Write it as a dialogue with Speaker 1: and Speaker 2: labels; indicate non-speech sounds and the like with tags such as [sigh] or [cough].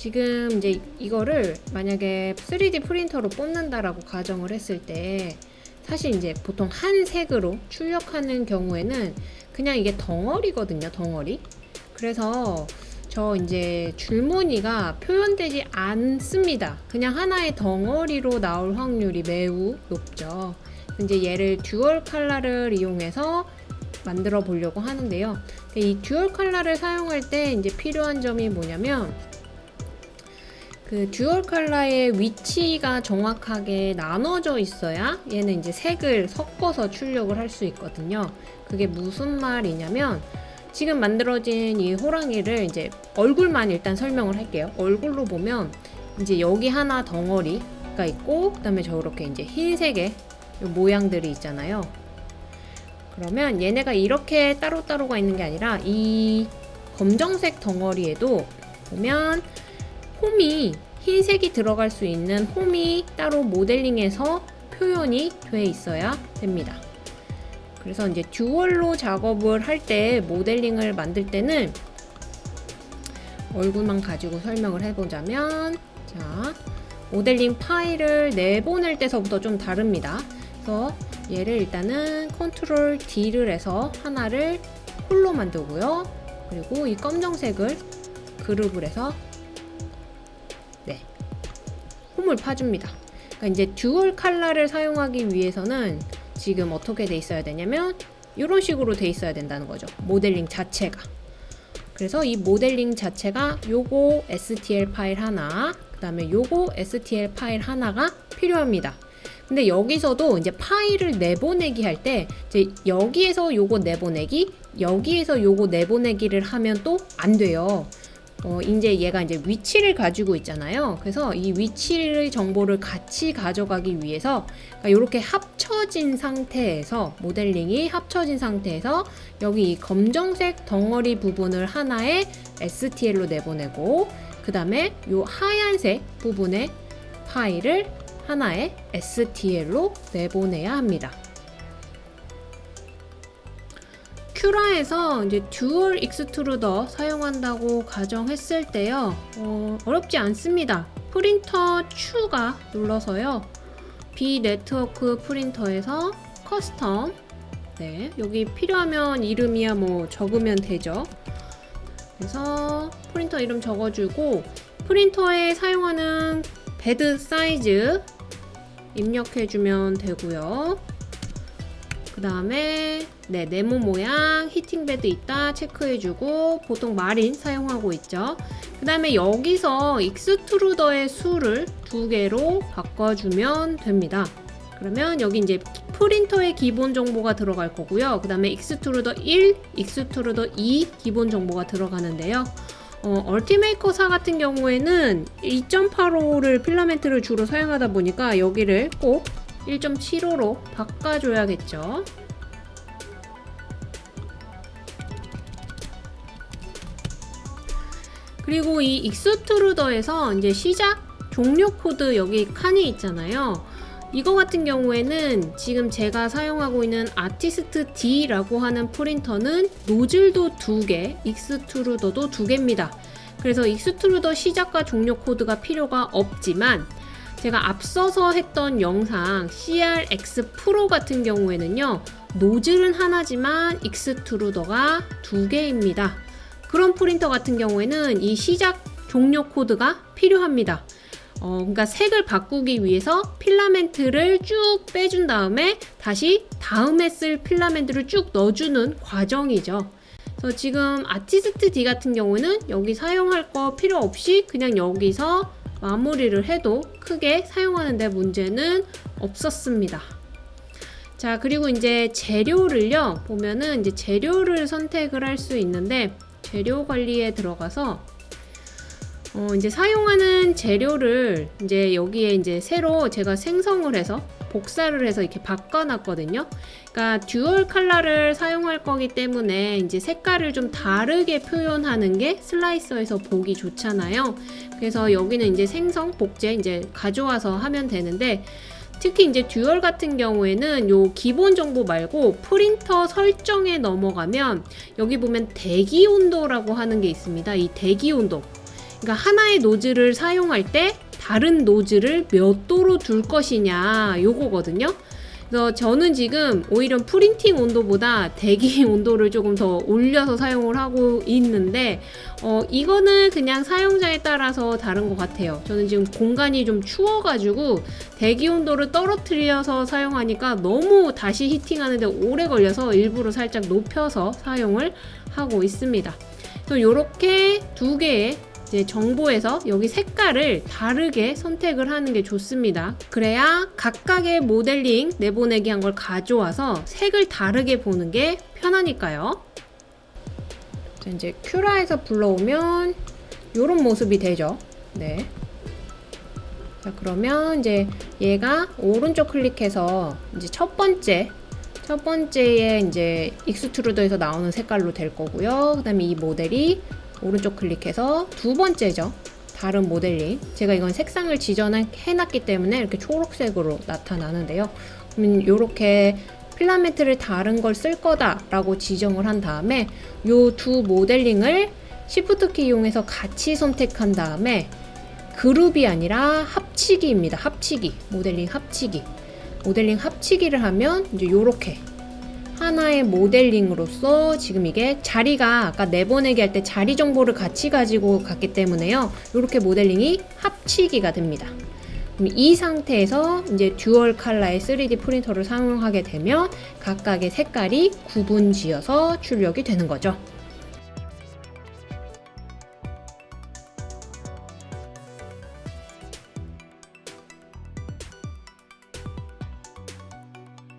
Speaker 1: 지금 이제 이거를 만약에 3D 프린터로 뽑는다라고 가정을 했을 때 사실 이제 보통 한 색으로 출력하는 경우에는 그냥 이게 덩어리거든요, 덩어리. 그래서 저 이제 줄무늬가 표현되지 않습니다. 그냥 하나의 덩어리로 나올 확률이 매우 높죠. 이제 얘를 듀얼 칼라를 이용해서 만들어 보려고 하는데요. 이 듀얼 칼라를 사용할 때 이제 필요한 점이 뭐냐면 그 dual color의 위치가 정확하게 나눠져 있어야 얘는 이제 색을 섞어서 출력을 할 수 있거든요. 그게 무슨 말이냐면 지금 만들어진 이 호랑이를 이제 얼굴만 일단 설명을 할게요. 얼굴로 보면 이제 여기 하나 덩어리가 있고 그 다음에 저렇게 이제 흰색의 모양들이 있잖아요. 그러면 얘네가 이렇게 따로따로가 있는 게 아니라 이 검정색 덩어리에도 보면 홈이 흰색이 들어갈 수 있는 홈이 따로 모델링에서 표현이 돼 있어야 됩니다. 그래서 이제 듀얼로 작업을 할 때 모델링을 만들 때는 얼굴만 가지고 설명을 해보자면 자 모델링 파일을 내보낼 때서부터 좀 다릅니다. 그래서 얘를 일단은 control D를 해서 하나를 hole로 만들고요. 그리고 이 검정색을 그룹을 해서 네 홈을 파줍니다. 그러니까 이제 듀얼 칼라를 사용하기 위해서는 지금 어떻게 돼 있어야 되냐면 이런 식으로 돼 있어야 된다는 거죠. 모델링 자체가. 그래서 이 모델링 자체가 요거 STL 파일 하나, 그 다음에 요거 STL 파일 하나가 필요합니다. 근데 여기서도 이제 파일을 내보내기 할 때 이제 여기에서 요거 내보내기, 여기에서 요거 내보내기를 하면 또 안 돼요. 어, 이제 얘가 이제 위치를 가지고 있잖아요. 그래서 이 위치의 정보를 같이 가져가기 위해서 그러니까 이렇게 합쳐진 상태에서 모델링이 합쳐진 상태에서 여기 이 검정색 덩어리 부분을 하나의 STL로 내보내고 그 다음에 이 하얀색 부분의 파일을 하나의 STL로 내보내야 합니다. Cura에서 이제 dual extruder 사용한다고 가정했을 때요. 어, 어렵지 않습니다. 프린터 추가 눌러서요. 비네트워크 프린터에서 custom. 네 여기 필요하면 이름이야 뭐 적으면 되죠. 그래서 프린터 이름 적어주고 프린터에 사용하는 bed 사이즈 입력해주면 되고요 그 다음에 네, 네모 모양 heating bed 있다 체크해주고 보통 Marlin 사용하고 있죠. 그 다음에 여기서 extruder의 수를 두 개로 바꿔주면 됩니다. 그러면 여기 이제 프린터의 기본 정보가 들어갈 거고요. 그 다음에 extruder 1, extruder 2 기본 정보가 들어가는데요. 어, Ultimaker사 같은 경우에는 2.85를 필라멘트를 주로 사용하다 보니까 여기를 꼭 1.75로 바꿔줘야겠죠. 그리고 이 extruder에서 이제 시작 종료 코드 여기 칸이 있잖아요. 이거 같은 경우에는 지금 제가 사용하고 있는 Artist D라고 하는 프린터는 노즐도 두 개, 익스트루더도 두 개입니다. 그래서 extruder 시작과 종료 코드가 필요가 없지만 제가 앞서서 했던 영상 CRX Pro 같은 경우에는요 노즐은 하나지만 extruder가 두 개입니다. 그런 프린터 같은 경우에는 이 시작 종료 코드가 필요합니다. 어, 그러니까 색을 바꾸기 위해서 필라멘트를 쭉 빼준 다음에 다시 다음에 쓸 필라멘트를 쭉 넣어주는 과정이죠. 그래서 지금 Artist D 같은 경우는 여기 사용할 거 필요 없이 그냥 여기서 마무리를 해도 크게 사용하는데 문제는 없었습니다. 자 그리고 이제 재료를요 보면은 이제 재료를 선택을 할 수 있는데 재료 관리에 들어가서 어, 이제 사용하는 재료를 이제 여기에 이제 새로 제가 생성을 해서 복사를 해서 이렇게 바꿔놨거든요. 그러니까 dual color를 사용할 거기 때문에 이제 색깔을 좀 다르게 표현하는 게 slicer에서 보기 좋잖아요. 그래서 여기는 이제 생성, 복제 이제 가져와서 하면 되는데 특히 이제 dual 같은 경우에는 요 기본 정보 말고 프린터 설정에 넘어가면 여기 보면 대기 온도라고 하는 게 있습니다. 이 대기 온도 그러니까 하나의 노즐을 사용할 때 다른 노즐을 몇 도로 둘 것이냐 요거거든요. 그래서 저는 지금 오히려 프린팅 온도보다 대기 [laughs] 온도를 조금 더 올려서 사용을 하고 있는데 어, 이거는 그냥 사용자에 따라서 다른 것 같아요. 저는 지금 공간이 좀 추워가지고 대기 온도를 떨어뜨려서 사용하니까 너무 다시 히팅하는데 오래 걸려서 일부러 살짝 높여서 사용을 하고 있습니다. 또 이렇게 두 개의 이제 정보에서 여기 색깔을 다르게 선택을 하는 게 좋습니다. 그래야 각각의 모델링 내보내기 한 걸 가져와서 색을 다르게 보는 게 편하니까요. 자, 이제 큐라에서 불러오면 이런 모습이 되죠. 네. 자, 그러면 이제 얘가 오른쪽 클릭해서 이제 첫 번째 첫 번째에 이제 extruder에서 나오는 색깔로 될 거고요. 그 다음에 이 모델이 오른쪽 클릭해서 두 번째죠. 다른 모델링. 제가 이건 색상을 지정해 놨기 때문에 이렇게 초록색으로 나타나는데요. 그러면 이렇게 필라멘트를 다른 걸 쓸 거다 라고 지정을 한 다음에 이 두 모델링을 Shift 키 이용해서 같이 선택한 다음에 그룹이 아니라 합치기입니다. 합치기. 모델링 합치기. 모델링 합치기를 하면 이제 이렇게 하나의 모델링으로서 지금 이게 자리가 아까 내보내기 할 때 자리 정보를 같이 가지고 갔기 때문에요. 이렇게 모델링이 합치기가 됩니다. 이 상태에서 이제 dual color의 3D 프린터를 사용하게 되면 각각의 색깔이 구분 지어서 출력이 되는 거죠.